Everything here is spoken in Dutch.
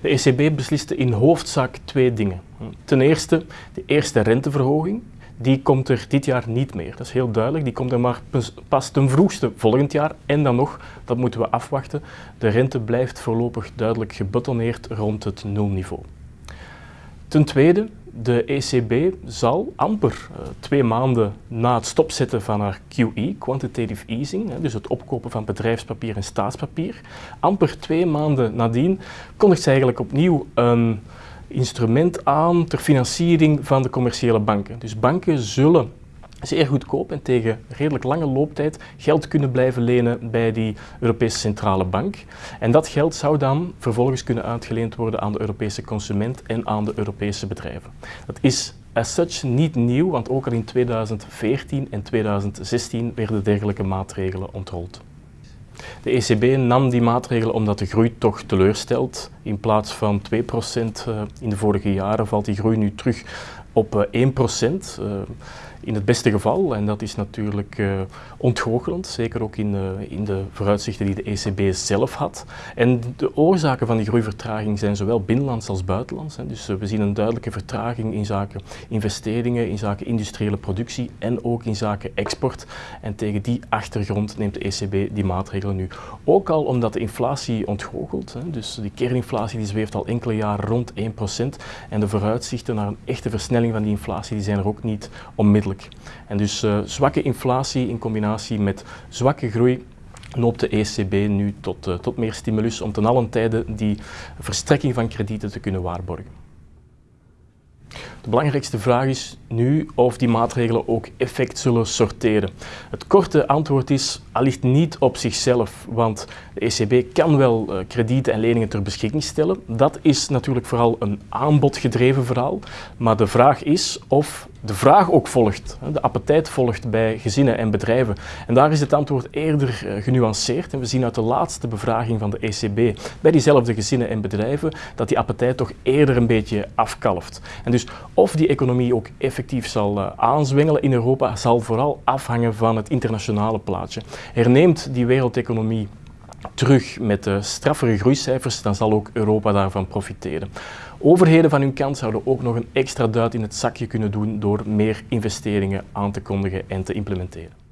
De ECB besliste in hoofdzaak twee dingen. Ten eerste, de eerste renteverhoging, die komt er dit jaar niet meer. Dat is heel duidelijk. Die komt er maar pas ten vroegste volgend jaar. En dan nog, dat moeten we afwachten, de rente blijft voorlopig duidelijk gebetonneerd rond het nulniveau. Ten tweede, de ECB zal amper uh, twee maanden na het stopzetten van haar QE, quantitative easing, dus het opkopen van bedrijfspapier en staatspapier, amper twee maanden nadien kondigt ze eigenlijk opnieuw een instrument aan ter financiering van de commerciële banken. Dus banken zullen zeer goedkoop en tegen redelijk lange looptijd geld kunnen blijven lenen bij die Europese Centrale Bank. En dat geld zou dan vervolgens kunnen uitgeleend worden aan de Europese consument en aan de Europese bedrijven. Dat is as such niet nieuw, want ook al in 2014 en 2016 werden dergelijke maatregelen ontrold. De ECB nam die maatregelen omdat de groei toch teleurstelt. In plaats van 2% eh, in de vorige jaren valt die groei nu terug op 1%. Eh, in het beste geval, en dat is natuurlijk uh, ontgoochelend, zeker ook in, in de vooruitzichten die de ECB zelf had. En de oorzaken van die groeivertraging zijn zowel binnenlands als buitenlands. Dus we zien een duidelijke vertraging in zaken investeringen, in zaken industriële productie en ook in zaken export. En tegen die achtergrond neemt de ECB die maatregelen nu. Ook al omdat de inflatie ontgoochelt, dus die kerninflatie die zweeft al enkele jaren rond 1% en de vooruitzichten naar een echte versnelling van die inflatie die zijn er ook niet onmiddellijk. En dus uh, zwakke inflatie in combinatie met zwakke groei noopt de ECB nu tot, uh, tot meer stimulus om ten allen tijde die verstrekking van kredieten te kunnen waarborgen. De belangrijkste vraag is nu of die maatregelen ook effect zullen sorteren. Het korte antwoord is allicht niet op zichzelf, want de ECB kan wel uh, kredieten en leningen ter beschikking stellen. Dat is natuurlijk vooral een aanbodgedreven verhaal, maar de vraag is of de vraag ook volgt, de appetijt volgt bij gezinnen en bedrijven. En daar is het antwoord eerder uh, genuanceerd. En we zien uit de laatste bevraging van de ECB bij diezelfde gezinnen en bedrijven dat die appetijt toch eerder een beetje afkalft. En dus of die economie ook effectief zal uh, aanzwengelen in Europa, zal vooral afhangen van het internationale plaatje. Herneemt die wereldeconomie terug met de straffere groeicijfers, dan zal ook Europa daarvan profiteren. Overheden van hun kant zouden ook nog een extra duit in het zakje kunnen doen door meer investeringen aan te kondigen en te implementeren.